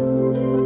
Música